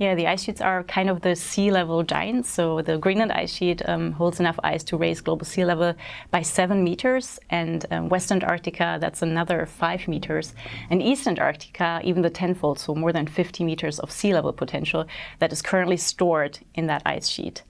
Yeah, the ice sheets are kind of the sea level giants. So the Greenland ice sheet um, holds enough ice to raise global sea level by seven meters, and um, West Antarctica, that's another five meters. And East Antarctica, even the tenfold, so more than 50 meters of sea level potential that is currently stored in that ice sheet.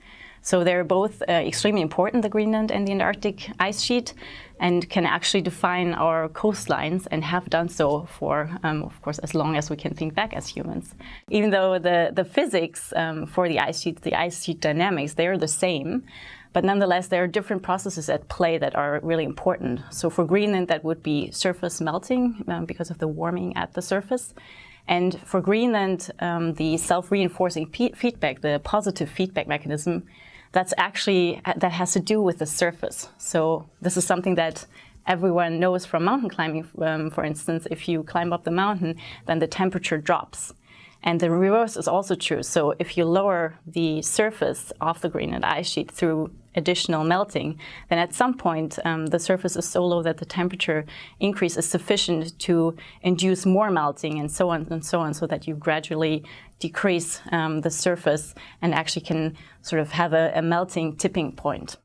So they're both uh, extremely important, the Greenland and the Antarctic ice sheet, and can actually define our coastlines and have done so for, um, of course, as long as we can think back as humans. Even though the, the physics um, for the ice sheets, the ice sheet dynamics, they are the same, but nonetheless, there are different processes at play that are really important. So for Greenland, that would be surface melting um, because of the warming at the surface. And for Greenland, um, the self-reinforcing feedback, the positive feedback mechanism, that's actually, that has to do with the surface. So this is something that everyone knows from mountain climbing, um, for instance, if you climb up the mountain, then the temperature drops. And the reverse is also true. So if you lower the surface of the Greenland ice sheet through additional melting, then at some point um, the surface is so low that the temperature increase is sufficient to induce more melting and so on and so on so that you gradually decrease um, the surface and actually can sort of have a, a melting tipping point.